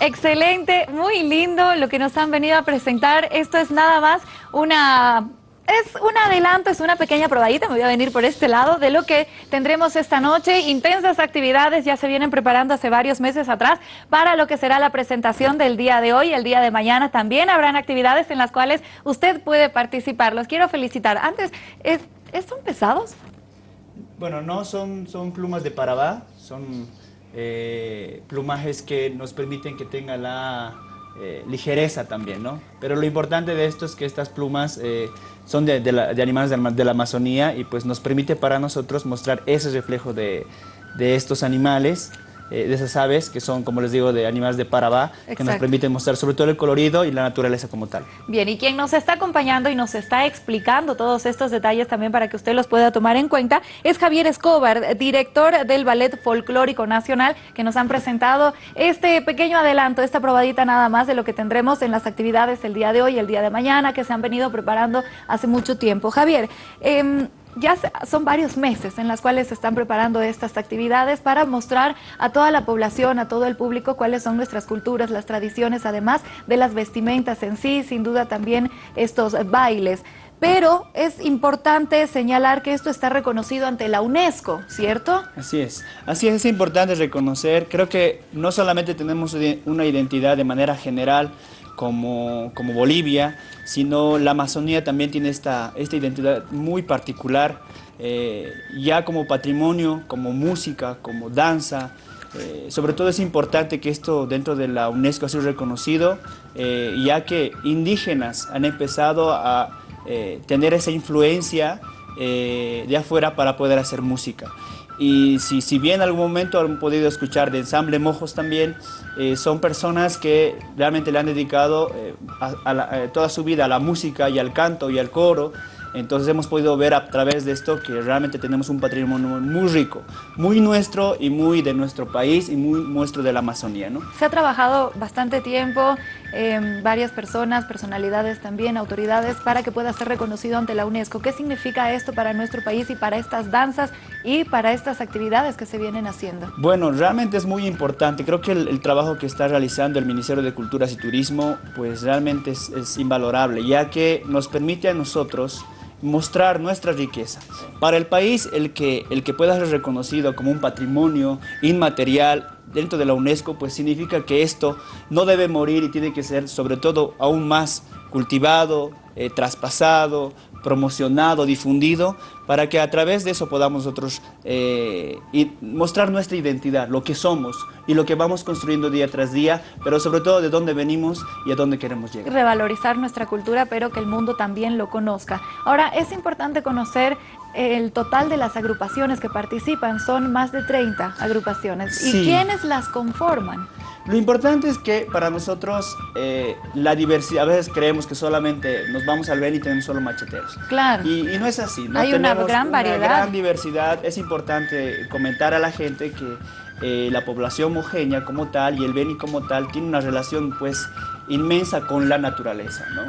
Excelente, muy lindo lo que nos han venido a presentar. Esto es nada más una es un adelanto, es una pequeña probadita, me voy a venir por este lado, de lo que tendremos esta noche. Intensas actividades ya se vienen preparando hace varios meses atrás para lo que será la presentación del día de hoy, el día de mañana. También habrán actividades en las cuales usted puede participar. Los quiero felicitar. Antes, ¿es, ¿son pesados? Bueno, no, son, son plumas de parabá, son eh, plumajes que nos permiten que tenga la eh, ligereza también, ¿no? Pero lo importante de esto es que estas plumas eh, son de, animales de la, Amazonía y pues nos permite para nosotros mostrar ese reflejo de, de estos animales eh, de esas aves que son, como les digo, de animales de Parabá, que nos permiten mostrar sobre todo el colorido y la naturaleza como tal. Bien, y quien nos está acompañando y nos está explicando todos estos detalles también para que usted los pueda tomar en cuenta es Javier Escobar, director del Ballet Folclórico Nacional, que nos han presentado este pequeño adelanto, esta probadita nada más de lo que tendremos en las actividades el día de hoy y el día de mañana, que se han venido preparando hace mucho tiempo. Javier, eh, ya son varios meses en las cuales se están preparando estas actividades para mostrar a toda la población, a todo el público, cuáles son nuestras culturas, las tradiciones, además de las vestimentas en sí, sin duda también estos bailes. Pero es importante señalar que esto está reconocido ante la UNESCO, ¿cierto? Así es, así es, es importante reconocer, creo que no solamente tenemos una identidad de manera general, como, como Bolivia, sino la Amazonía también tiene esta, esta identidad muy particular, eh, ya como patrimonio, como música, como danza, eh, sobre todo es importante que esto dentro de la UNESCO sea reconocido, eh, ya que indígenas han empezado a tener esa influencia de afuera para poder hacer música. Y si, si bien en algún momento han podido escuchar de ensamble Mojos también, eh, son personas que realmente le han dedicado eh, eh, toda su vida a la música y al canto y al coro. Entonces hemos podido ver a través de esto que realmente tenemos un patrimonio muy rico, muy nuestro y muy de nuestro país y muy nuestro de la Amazonía. ¿no? Se ha trabajado bastante tiempo, eh, varias personas, personalidades también, autoridades, para que pueda ser reconocido ante la UNESCO. ¿Qué significa esto para nuestro país y para estas danzas y para estas actividades que se vienen haciendo? Bueno, realmente es muy importante. Creo que el, trabajo que está realizando el Ministerio de Culturas y Turismo, pues realmente es, es invalorable, ya que nos permite a nosotros mostrar nuestra riqueza. Para el país, el que, el que pueda ser reconocido como un patrimonio inmaterial dentro de la UNESCO, pues significa que esto no debe morir y tiene que ser sobre todo aún más cultivado, eh, traspasado, promocionado, difundido, para que a través de eso podamos nosotros eh, mostrar nuestra identidad, lo que somos y lo que vamos construyendo día tras día, pero sobre todo de dónde venimos y a dónde queremos llegar. Revalorizar nuestra cultura, pero que el mundo también lo conozca. Ahora, es importante conocer el total de las agrupaciones que participan, son más de 30 agrupaciones. ¿Y quiénes las conforman? Lo importante es que para nosotros eh, la diversidad, a veces creemos que solamente nos vamos al ver y tenemos solo macheteros. Claro. Y, no es así. ¿no? Hay una gran variedad. Una gran diversidad. Es importante comentar a la gente que eh, la población mojeña como tal y el Beni como tal tiene una relación pues inmensa con la naturaleza. ¿no?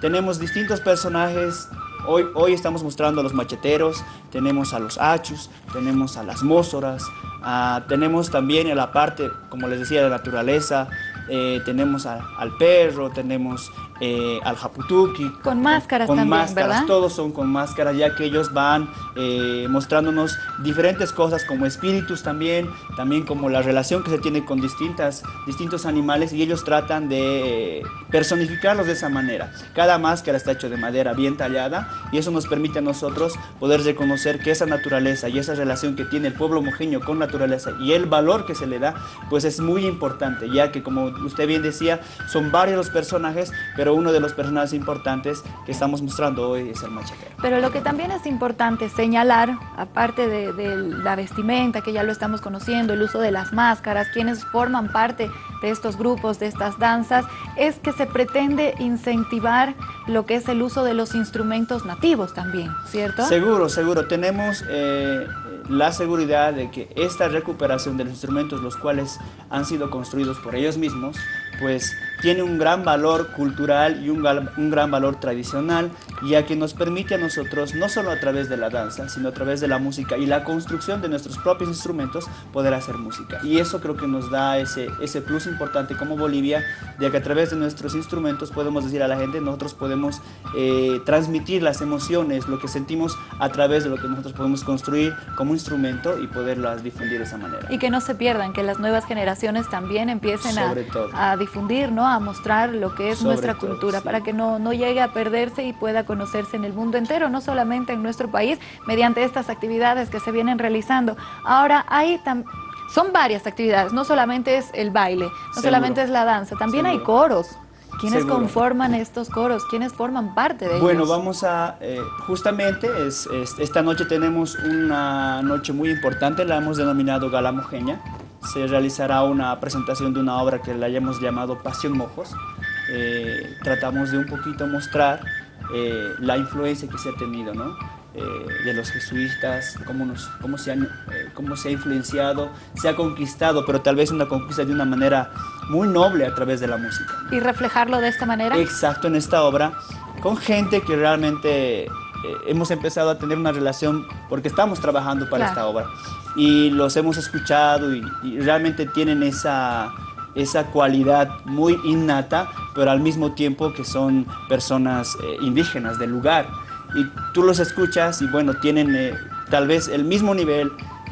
Tenemos distintos personajes Hoy, hoy, estamos mostrando a los macheteros, tenemos a los achus, tenemos a las mósoras, Ah, tenemos también en la parte, como les decía, de naturaleza, eh, tenemos al perro, tenemos eh, al japutuki. Con máscaras con también, máscaras, Todos son con máscaras, ya que ellos van eh, mostrándonos diferentes cosas como espíritus también, también como la relación que se tiene con distintas, distintos animales y ellos tratan de personificarlos de esa manera. Cada máscara está hecha de madera bien tallada y eso nos permite a nosotros poder reconocer que esa naturaleza y esa relación que tiene el pueblo mojeño con naturaleza y el valor que se le da, pues es muy importante, ya que como usted bien decía, son varios los personajes, pero uno de los personajes importantes que estamos mostrando hoy es el machetero. Pero lo que también es importante señalar, aparte de, la vestimenta, que ya lo estamos conociendo, el uso de las máscaras, quienes forman parte de estos grupos, de estas danzas, es que se pretende incentivar lo que es el uso de los instrumentos nativos también, ¿cierto? Seguro, seguro. Tenemos... Eh, la seguridad de que esta recuperación de los instrumentos, los cuales han sido construidos por ellos mismos, pues tiene un gran valor cultural y un, un, gran valor tradicional, ya que nos permite a nosotros, no solo a través de la danza, sino a través de la música y la construcción de nuestros propios instrumentos, poder hacer música. Y eso creo que nos da ese, ese plus importante como Bolivia, ya que a través de nuestros instrumentos podemos decir a la gente, nosotros podemos eh, transmitir las emociones, lo que sentimos a través de lo que nosotros podemos construir como instrumento y poderlas difundir de esa manera. Y que no se pierdan, que las nuevas generaciones también empiecen a, a, difundir, ¿no? A mostrar lo que es nuestra cultura, para que no, no llegue a perderse y pueda conocerse en el mundo entero, no solamente en nuestro país, mediante estas actividades que se vienen realizando. Ahora, hay son varias actividades, no solamente es el baile, no solamente es la danza, también hay coros. ¿Quiénes conforman estos coros? ¿Quiénes forman parte de ellos? Bueno, vamos a, eh, justamente, es, esta noche tenemos una noche muy importante, la hemos denominado Gala Mojeña se realizará una presentación de una obra que la hayamos llamado Pasión Mojos. Eh, tratamos de un poquito mostrar eh, la influencia que se ha tenido, ¿no? Eh, de los jesuitas, cómo, nos, cómo, se han, cómo se ha influenciado, se ha conquistado, pero tal vez una conquista de una manera muy noble a través de la música. ¿Y reflejarlo de esta manera? Exacto, en esta obra, con gente que realmente hemos empezado a tener una relación porque estamos trabajando para esta obra y los hemos escuchado y, realmente tienen esa, esa cualidad muy innata, pero al mismo tiempo que son personas eh, indígenas del lugar. Y tú los escuchas y bueno, tienen eh, tal vez el mismo nivel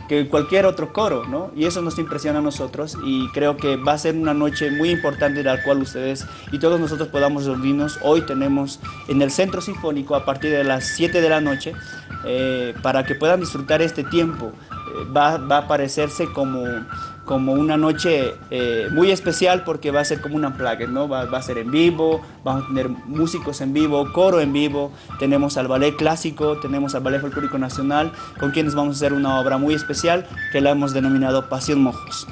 que cualquier otro coro, ¿no? Y eso nos impresiona a nosotros y creo que va a ser una noche muy importante en la cual ustedes y todos nosotros podamos reunirnos. Hoy tenemos en el Centro Sinfónico a partir de las 7 de la noche eh, para que puedan disfrutar este tiempo va, va a parecerse como, como una noche eh, muy especial porque va a ser como una plaga, ¿no? Va, va, a ser en vivo, vamos a tener músicos en vivo, coro en vivo, tenemos al ballet clásico, tenemos al ballet folclórico nacional, con quienes vamos a hacer una obra muy especial que la hemos denominado Pasión Mojos.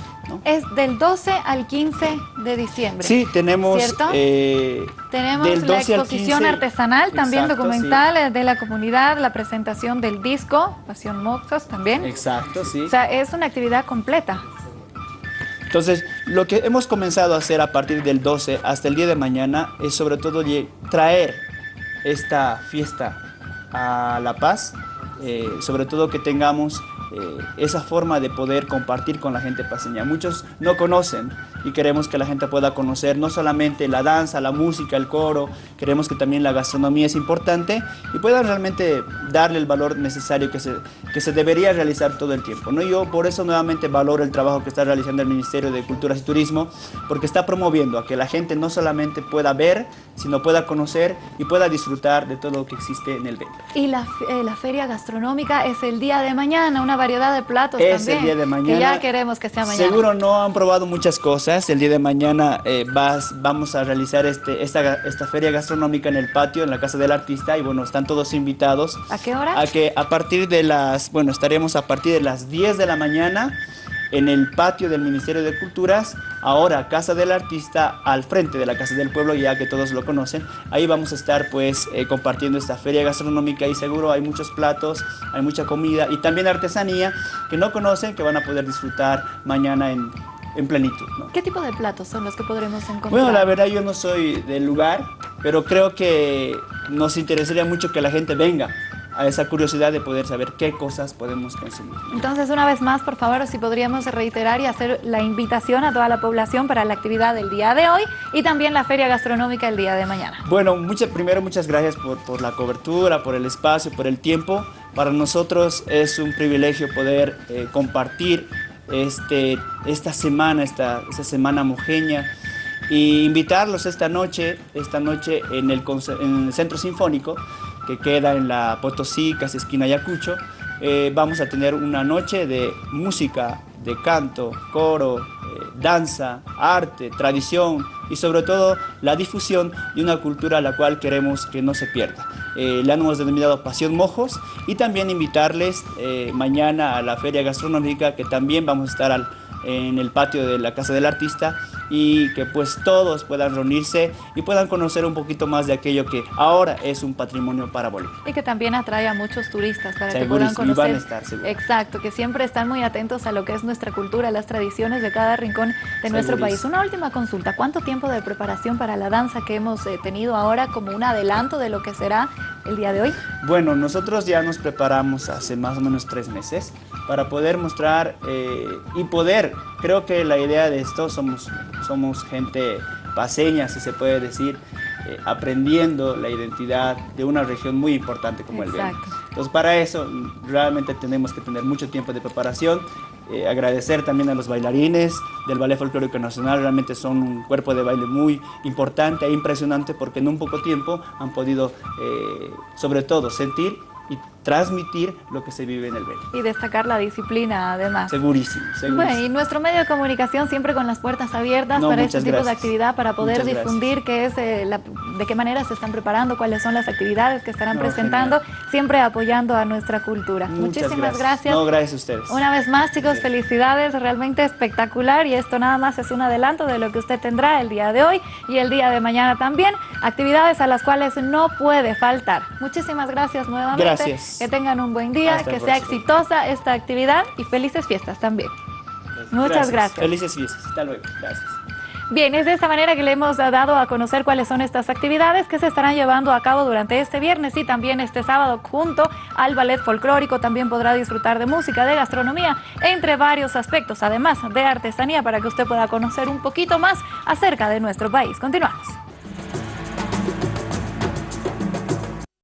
Es del 12 al 15 de diciembre. Sí, tenemos... Eh, tenemos la exposición artesanal, también documental eh, de la comunidad, la presentación del disco, Pasión Mojos también. Exacto, sí. O sea, es una actividad completa. Entonces, lo que hemos comenzado a hacer a partir del 12 hasta el día de mañana es sobre todo traer esta fiesta a La Paz, eh, sobre todo que tengamos eh, esa forma de poder compartir con la gente paseña. Muchos no conocen y queremos que la gente pueda conocer no solamente la danza, la música, el coro, queremos que también la gastronomía es importante y puedan realmente darle el valor necesario que se, que se debería realizar todo el tiempo. ¿no? Yo por eso nuevamente valoro el trabajo que está realizando el Ministerio de Cultura y Turismo, porque está promoviendo a que la gente no solamente pueda ver, sino pueda conocer y pueda disfrutar de todo lo que existe en el evento. Y la, eh, la feria gastronómica es el día de mañana, una variedad de platos es el día de mañana. Que ya queremos que sea mañana. Seguro no han probado muchas cosas. El día de mañana eh, vas, vamos a realizar este, esta, esta feria gastronómica en el patio, en la Casa del Artista. Y bueno, están todos invitados. ¿A qué hora? A que a partir de las, bueno, estaremos a partir de las 10 de la mañana en el patio del Ministerio de Culturas, ahora Casa del Artista, al frente de la Casa del Pueblo, ya que todos lo conocen. Ahí vamos a estar pues eh, compartiendo esta feria gastronómica y seguro hay muchos platos, hay mucha comida y también artesanía que no conocen, que van a poder disfrutar mañana en, en plenitud. ¿Qué tipo de platos son los que podremos encontrar? Bueno, la verdad yo no soy del lugar, pero creo que nos interesaría mucho que la gente venga a esa curiosidad de poder saber qué cosas podemos consumir. Entonces, una vez más, por favor, si podríamos reiterar y hacer la invitación a toda la población para la actividad del día de hoy y también la feria gastronómica el día de mañana. Bueno, primero muchas gracias por, por la cobertura, por el espacio, por el tiempo. Para nosotros es un privilegio poder eh, compartir este, esta semana, esta, esta semana mojeña, y invitarlos esta noche, esta noche en el, en el Centro Sinfónico, que queda en la Potosí, casi esquina Ayacucho, eh, vamos a tener una noche de música, de canto, coro, eh, danza, arte, tradición y sobre todo la difusión de una cultura a la cual queremos que no se pierda. Eh, la hemos denominado Pasión Mojos y también invitarles mañana a la Feria Gastronómica que también vamos a estar en el patio de la Casa del Artista y que pues todos puedan reunirse y puedan conocer un poquito más de aquello que ahora es un patrimonio para Bolivia. Y que también atrae a muchos turistas para que puedan y van a conocer. estar, seguro. Exacto, que siempre están muy atentos a lo que es nuestra cultura, las tradiciones de cada rincón de nuestro país. Una última consulta, ¿cuánto tiempo de preparación para la danza que hemos eh, tenido ahora como un adelanto de lo que será el día de hoy? Bueno, nosotros ya nos preparamos hace más o menos tres meses para poder mostrar eh, y poder, creo que la idea de esto, somos, somos gente paseña, si se puede decir, eh, aprendiendo la identidad de una región muy importante como el Beni. Exacto. Entonces para eso mm, realmente tenemos que tener mucho tiempo de preparación, eh, agradecer también a los bailarines del Ballet Folclórico Nacional, realmente son un cuerpo de baile muy importante e impresionante porque en un poco tiempo han podido eh, sobre todo sentir y transmitir lo que se vive en el Beni. Y destacar la disciplina además. Segurísimo, segurísimo. Bueno, y nuestro medio de comunicación siempre con las puertas abiertas No, para este tipo de actividad, para poder Muchas difundir qué es, eh, la- de qué manera se están preparando, cuáles son las actividades que estarán No, presentando, siempre apoyando a nuestra cultura. Muchas Muchísimas gracias. No, gracias a ustedes. Una vez más, chicos, felicidades, realmente espectacular y esto nada más es un adelanto de lo que usted tendrá el día de hoy y el día de mañana también, actividades a las cuales no puede faltar. Muchísimas gracias nuevamente. Gracias. Que tengan un buen día, Hasta que sea próximo. exitosa esta actividad y felices fiestas también. Muchas gracias. Felices fiestas. Hasta luego. Gracias. Bien, es de esta manera que le hemos dado a conocer cuáles son estas actividades que se estarán llevando a cabo durante este viernes y también este sábado junto al ballet folclórico. También podrá disfrutar de música, de gastronomía, entre varios aspectos, además de artesanía, para que usted pueda conocer un poquito más acerca de nuestro país. Continuamos.